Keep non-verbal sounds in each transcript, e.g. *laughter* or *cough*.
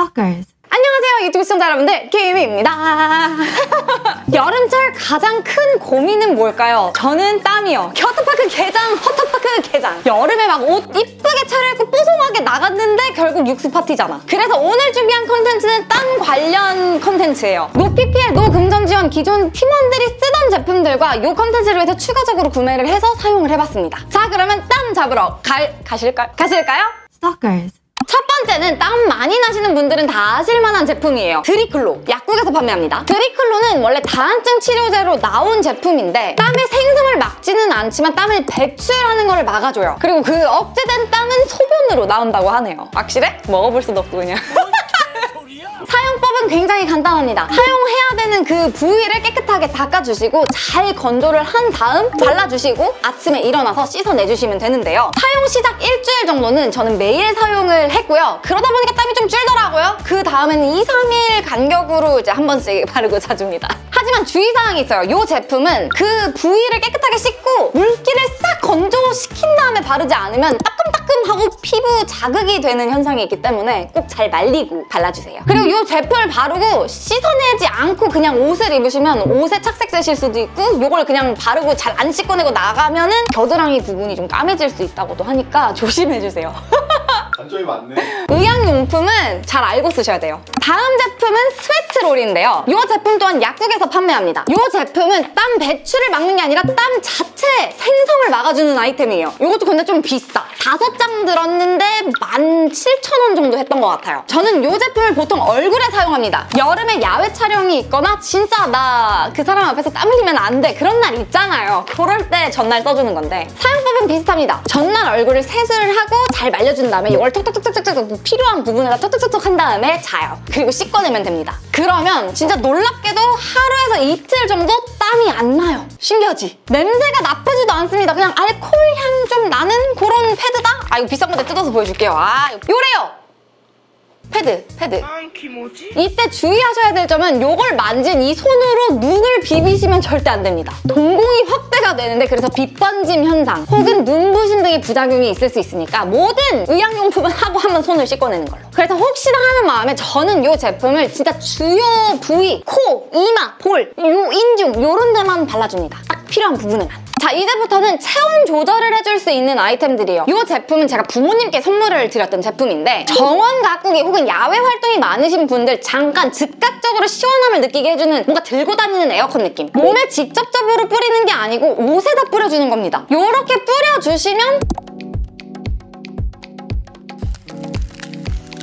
Stalkers. 안녕하세요 유튜브 시청자 여러분들 김입니다 *laughs* 여름철 가장 큰 고민은 뭘까요? 저는 땀이요 겨터파크 개장, 허터파크 개장 여름에 막 옷 이쁘게 차려입고 뽀송하게 나갔는데 결국 육수 파티잖아 그래서 오늘 준비한 컨텐츠는 땀 관련 컨텐츠예요 no PPL, no 금전 지원 기존 팀원들이 쓰던 제품들과 이 컨텐츠를 위해서 추가적으로 구매를 해서 사용을 해봤습니다 자 그러면 땀 잡으러 갈, 가실까요? 가실까요? Stalkers. 첫 번째는 땀 많이 나시는 분들은 다 아실만한 제품이에요. 드리클로. 약국에서 판매합니다. 드리클로는 원래 다한증 치료제로 나온 제품인데 땀의 생성을 막지는 않지만 땀을 배출하는 걸 막아줘요. 그리고 그 억제된 땀은 소변으로 나온다고 하네요. 확실해? 먹어볼 수도 없고 그냥. *laughs* 사용법은 굉장히 간단합니다. 사용해야 되는 그 부위를 깨끗하게 닦아주시고 잘 건조를 한 다음 발라주시고 아침에 일어나서 씻어내주시면 되는데요. 사용 시작 일주일 정도는 저는 매일 사용을 했고요. 그러다 보니까 땀이 좀 줄더라고요. 그 다음에는 2, 3일 간격으로 이제 한 번씩 바르고 자줍니다. 하지만 주의사항이 있어요. 이 제품은 그 부위를 깨끗하게 씻고 물기를 싹 건조시킨 다음에 바르지 않으면 따끔따끔하고 피부 자극이 되는 현상이 있기 때문에 꼭 잘 말리고 발라주세요. 그리고 이 제품을 바르고 씻어내지 않고 그냥 옷을 입으시면 옷에 착색되실 수도 있고 이걸 그냥 바르고 잘 안 씻어내고 나가면 은 겨드랑이 부분이 좀 까매질 수 있다고도 하니까 조심해주세요. *laughs* 단점이 많네. 의약용품은 잘 알고 쓰셔야 돼요. 다음 제품은 스웨트롤인데요. 이 제품 또한 약국에서 판매합니다. 이 제품은 땀 배출을 막는 게 아니라 땀 자체 생성을 막아주는 아이템이에요. 이것도 근데 좀 비싸. 다섯 장 들었는데 17,000원 정도 했던 것 같아요. 저는 이 제품을 보통 얼굴에 사용합니다. 여름에 야외 촬영이 있거나 진짜 나 그 사람 앞에서 땀 흘리면 안 돼. 그런 날 있잖아요. 그럴 때 전날 써주는 건데 사용법은 비슷합니다. 전날 얼굴을 세수를 하고 잘 말려준 다음에 이걸 톡톡톡톡톡톡 필요한 부분에다 톡톡톡톡 한 다음에 자요. 그리고 씻어내면 됩니다. 그러면 진짜 놀랍게도 하루에서 이틀 정도 땀이 안 나요. 신기하지? 냄새가 나쁘지도 않습니다. 그냥 알코올 향 좀 나는 패드다? 아 이거 비싼 건데 뜯어서 보여줄게요. 아 요래요! 패드, 패드. 이때 주의하셔야 될 점은 이걸 만진 이 손으로 눈을 비비시면 절대 안 됩니다. 동공이 확대가 되는데 그래서 빛번짐 현상 혹은 눈부심 등의 부작용이 있을 수 있으니까 모든 의약용품은 하고 한번 손을 씻어내는 걸로. 그래서 혹시나 하는 마음에 저는 이 제품을 진짜 주요 부위, 코, 이마, 볼, 요 인중 이런 데만 발라줍니다. 딱 필요한 부분에만. 자 이제부터는 체온 조절을 해줄 수 있는 아이템들이에요. 이 제품은 제가 부모님께 선물을 드렸던 제품인데 정원 가꾸기 혹은 야외 활동이 많으신 분들 잠깐 즉각적으로 시원함을 느끼게 해주는 뭔가 들고 다니는 에어컨 느낌. 몸에 직접적으로 뿌리는 게 아니고 옷에다 뿌려주는 겁니다. 이렇게 뿌려주시면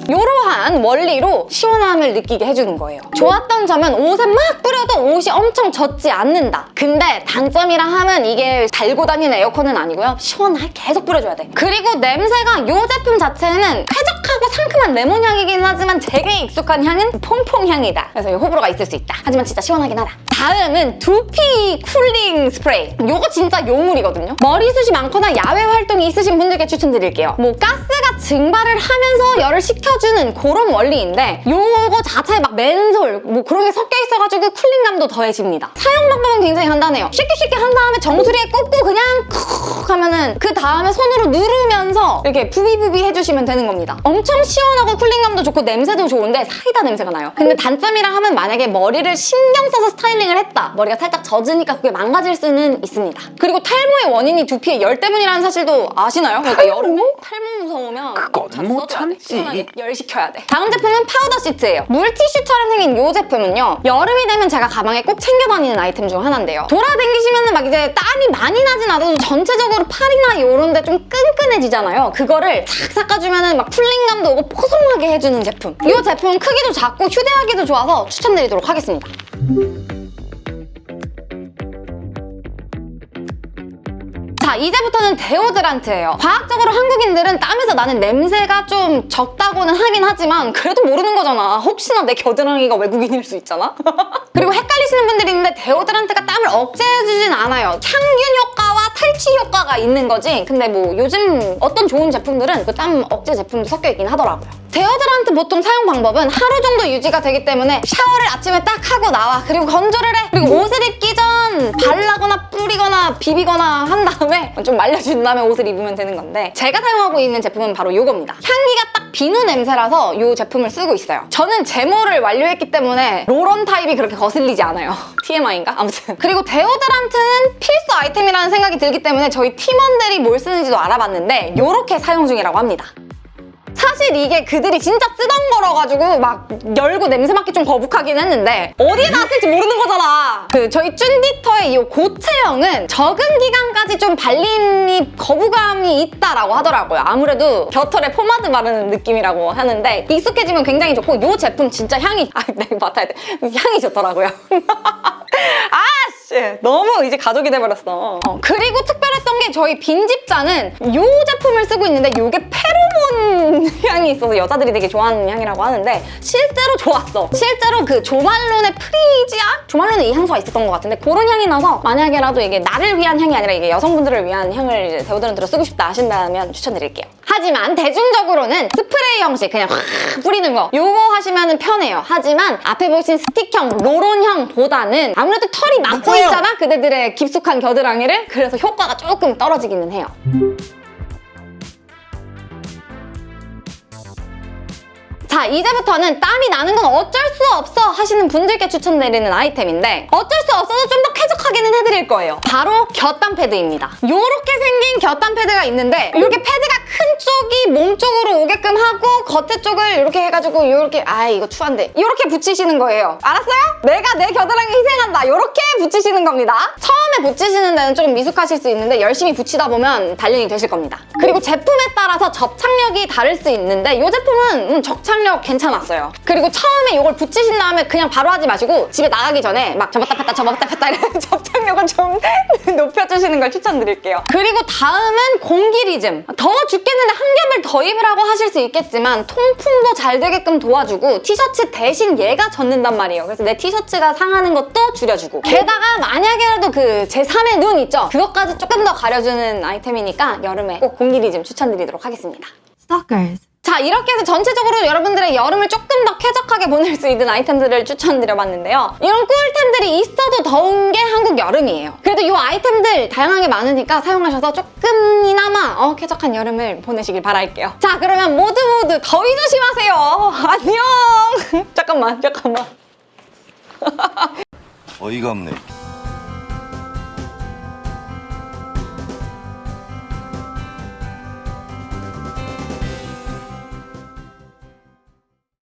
이러한 원리로 시원함을 느끼게 해주는 거예요. 좋았던 점은 옷에 막 뿌려도 옷이 엄청 젖지 않는다. 근데 단점이라 하면 이게 달고 다니는 에어컨은 아니고요. 시원하게 계속 뿌려줘야 돼. 그리고 냄새가 이 제품 자체는 쾌적하고 상큼한 레몬 향이긴 하지만 제게 익숙한 향은 퐁퐁 향이다. 그래서 이 호불호가 있을 수 있다. 하지만 진짜 시원하긴 하다. 다음은 두피 cooling 스프레이. 이거 진짜 요물이거든요. 머리숱이 많거나 야외 활동이 있으신 분들께 추천드릴게요. 뭐 가스가 증발을 하면서 열을 식혀주는 그런 원리인데 이거 자체에 막 menthol 뭐 그런 게 섞여 있어가지고 cooling감도 더해집니다. 사용 방법은 굉장히 간단해요. 쉽게 쉽게 한 다음에 정수리에 꽂고 그냥 쿡 하면은 그 다음에 손으로 누르면서 이렇게 부비부비 해주시면 되는 겁니다. 엄청 시원하고 cooling감도 좋고 냄새도 좋은데 사이다 냄새가 나요. 근데 단점이라 하면 만약에 머리를 신경 써서 스타일링을 했다. 머리가 살짝 젖으니까 그게 망가질 수는 있습니다. 그리고 탈모의 원인이 두피의 열 때문이라는 사실도 아시나요? 그러니까 여름에 탈모 무서우면 그건 잘못 돼. 참지. 열 식혀야 돼. 다음 제품은 파우더 시트예요. 물티슈처럼 생긴 이 제품은요. 여름이 되면 제가 가방에 꼭 챙겨 다니는 아이템 중 하나인데요. 돌아다니시면 막 땀이 많이 나진 않아도 전체적으로 팔이나 이런 데 좀 끈끈해지잖아요. 그거를 싹 닦아주면 막 풀링감도 오고 포송하게 해주는 제품. 이 제품은 크기도 작고 휴대하기도 좋아서 추천드리도록 하겠습니다. 자 이제부터는 데오드란트예요. 과학적으로 한국인들은 땀에서 나는 냄새가 좀 적다고는 하긴 하지만 그래도 모르는 거잖아. 혹시나 내 겨드랑이가 외국인일 수 있잖아. *laughs* 헷갈리시는 분들이 있는데 데오드란트가 땀을 억제해주진 않아요. 항균 효과와 탈취 효과가 있는 거지 근데 뭐 요즘 어떤 좋은 제품들은 그 땀 억제 제품도 섞여 있긴 하더라고요. 데오드란트 보통 사용 방법은 하루 정도 유지가 되기 때문에 샤워를 아침에 딱 하고 나와 그리고 건조를 해 그리고 옷을 입기 전 비비거나 한 다음에 좀 말려준 다음에 옷을 입으면 되는 건데 제가 사용하고 있는 제품은 바로 이겁니다. 향기가 딱 비누 냄새라서 이 제품을 쓰고 있어요. 저는 제모를 완료했기 때문에 roll-on 타입이 그렇게 거슬리지 않아요. *laughs* TMI인가? 아무튼. 그리고 데오드란트는 필수 아이템이라는 생각이 들기 때문에 저희 팀원들이 뭘 쓰는지도 알아봤는데 이렇게 사용 중이라고 합니다 사실 이게 그들이 진짜 쓰던 거라 가지고 막 열고 냄새 맡기 좀 거북하긴 했는데 어디에 놨을지 모르는 거잖아. 그 저희 쭌디터의 이 고체형은 적은 기간까지 좀 발림이 거부감이 있다라고 하더라고요. 아무래도 겨털에 포마드 바르는 느낌이라고 하는데 익숙해지면 굉장히 좋고 이 제품 진짜 향이 아 내가 맡아야 돼. 향이 좋더라고요. *laughs* 아씨 너무 이제 가족이 돼버렸어. 어, 그리고 특별했던 게 저희 빈집자는 이 제품을 쓰고 있는데 이게 페로몬 *laughs* 향이 있어서 여자들이 되게 좋아하는 향이라고 하는데 실제로 좋았어. 실제로 그 조말론의 프리지아? 조말론에 이 향수가 있었던 것 같은데 그런 향이 나서 만약에라도 이게 나를 위한 향이 아니라 이게 여성분들을 위한 향을 이제 데오드란트로 쓰고 싶다 하신다면 추천드릴게요. 하지만 대중적으로는 스프레이 형식 그냥 확 뿌리는 거 요거 하시면 편해요. 하지만 앞에 보신 스틱형, roll-on형보다는 아무래도 털이 막고 있잖아 그대들의 깊숙한 겨드랑이를 그래서 효과가 조금 떨어지기는 해요. 자 이제부터는 땀이 나는 건 어쩔 수 없어 하시는 분들께 추천드리는 아이템인데 어쩔 수 없어서 좀 더 쾌적하게는 해드릴 거예요. 바로 곁땀 패드입니다. 이렇게 생긴 곁땀 패드가 있는데 이렇게 패드가 큰 쪽이 몸 쪽으로 오게끔 하고 겉에 쪽을 이렇게 해가지고 이렇게 아 이거 추한데. 이렇게 붙이시는 거예요. 알았어요? 내가 내 겨드랑이 희생한다. 이렇게 붙이시는 겁니다. 처음에 붙이시는 데는 조금 미숙하실 수 있는데 열심히 붙이다 보면 단련이 되실 겁니다. 그리고 제품에 따라서 접착력이 다를 수 있는데 이 제품은 음, 접착 력 괜찮았어요. 그리고 처음에 이걸 붙이신 다음에 그냥 바로 하지 마시고 집에 나가기 전에 막 접었다 폈다 접었다 폈다 이런 *laughs* 접착력을 좀 *laughs* 높여주시는 걸 추천드릴게요. 그리고 다음은 공기 리즘. 더워 죽겠는데 한 겹을 더 입으라고 하실 수 있겠지만 통풍도 잘 되게끔 도와주고 티셔츠 대신 얘가 젖는단 말이에요. 그래서 내 티셔츠가 상하는 것도 줄여주고. 게다가 만약에라도 그 제3의 눈 있죠? 그것까지 조금 더 가려주는 아이템이니까 여름에 꼭 공기 리즘 추천드리도록 하겠습니다. Stalkers. 자 이렇게 해서 전체적으로 여러분들의 여름을 조금 더 쾌적하게 보낼 수 있는 아이템들을 추천드려봤는데요. 이런 꿀템들이 있어도 더운 게 한국 여름이에요. 그래도 이 아이템들 다양하게 많으니까 사용하셔서 조금이나마 어, 쾌적한 여름을 보내시길 바랄게요. 자 그러면 모두 모두 더위 조심하세요. *laughs* 안녕. 잠깐만 잠깐만. 어이가 없네.